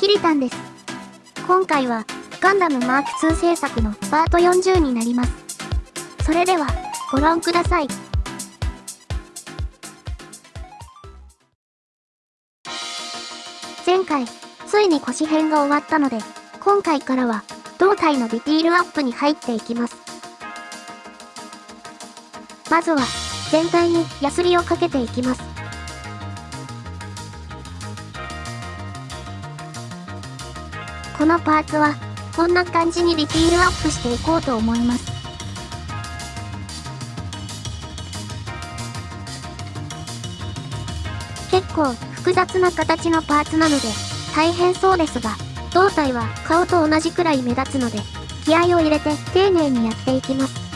キリタンです。今回は、ガンダムマーク2制作のパート40になります。それでは、ご覧ください。前回、ついに腰編が終わったので、今回からは、胴体のディティールアップに入っていきます。まずは、全体にヤスリをかけていきます。このパーツは、こんな感じにディティールアップしていこうと思います。結構複雑な形のパーツなので大変そうですが、胴体は顔と同じくらい目立つので、気合を入れて丁寧にやっていきます。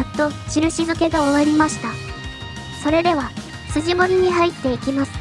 やっと印付けが終わりました。それでは、筋彫りに入っていきます。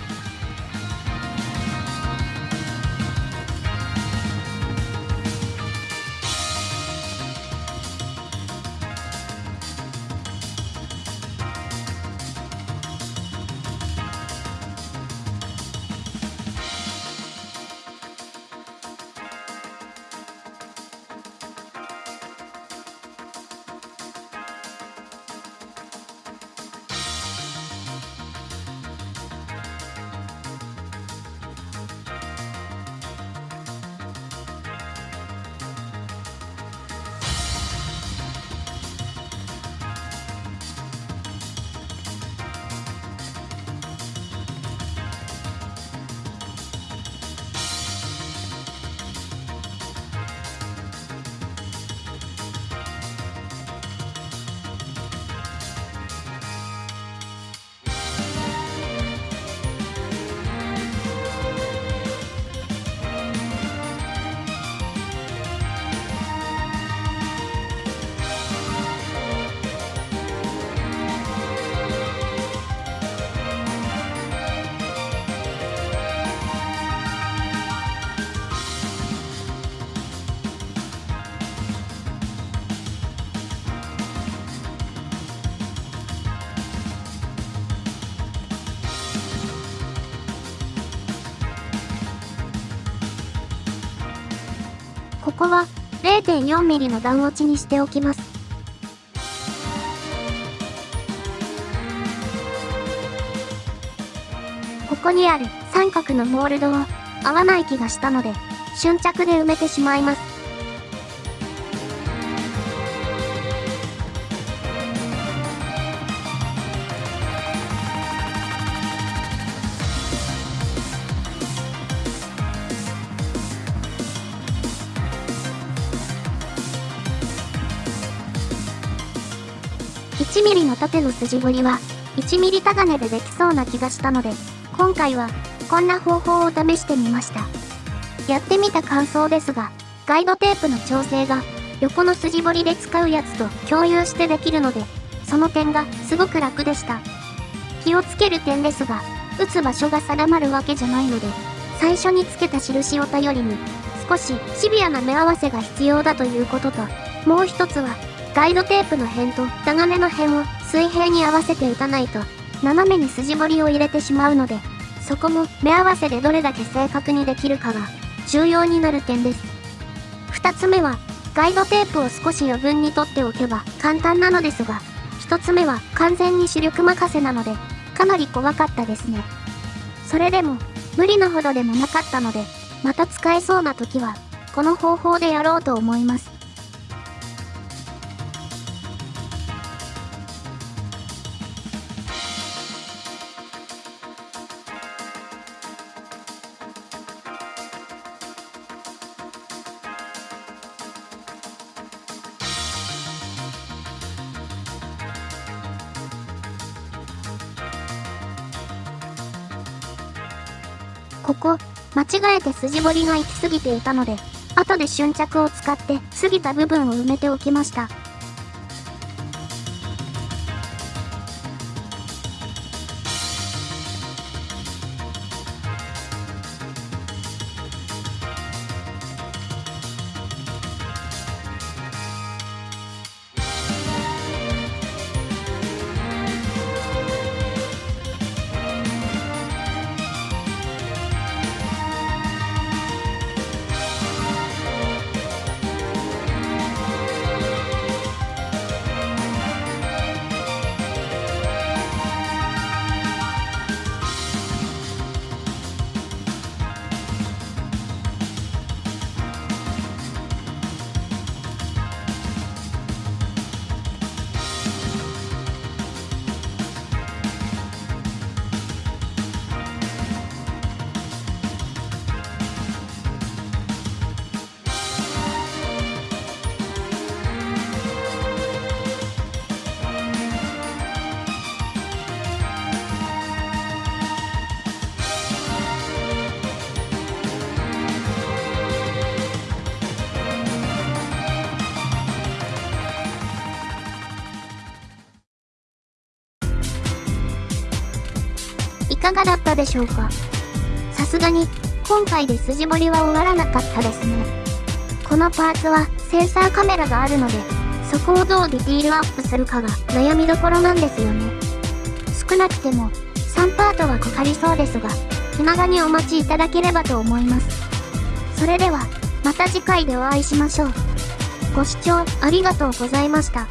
ここは 0.4mm の段落ちにしておきます。ここにある三角のモールドを合わない気がしたので、瞬着で埋めてしまいます。1mm の縦の筋彫りは 1mm タガネでできそうな気がしたので、今回はこんな方法を試してみました。やってみた感想ですが、ガイドテープの調整が横の筋彫りで使うやつと共有してできるので、その点がすごく楽でした。気をつける点ですが、打つ場所が定まるわけじゃないので、最初につけた印を頼りに、少しシビアな目合わせが必要だということと、もう一つは、ガイドテープの辺とタガネの辺を水平に合わせて打たないと、斜めに筋彫りを入れてしまうので、そこも目合わせでどれだけ正確にできるかが重要になる点です。二つ目は、ガイドテープを少し余分に取っておけば簡単なのですが、一つ目は完全に視力任せなので、かなり怖かったですね。それでも、無理なほどでもなかったので、また使えそうな時は、この方法でやろうと思います。ここ、間違えて筋彫りが行き過ぎていたので、後で瞬着を使って過ぎた部分を埋めておきました。かがだったでしょうか？さすがに、今回で筋彫りは終わらなかったですね。このパーツはセンサーカメラがあるので、そこをどうディティールアップするかが悩みどころなんですよね。少なくても3パートはかかりそうですが、気長にお待ちいただければと思います。それでは、また次回でお会いしましょう。ご視聴ありがとうございました。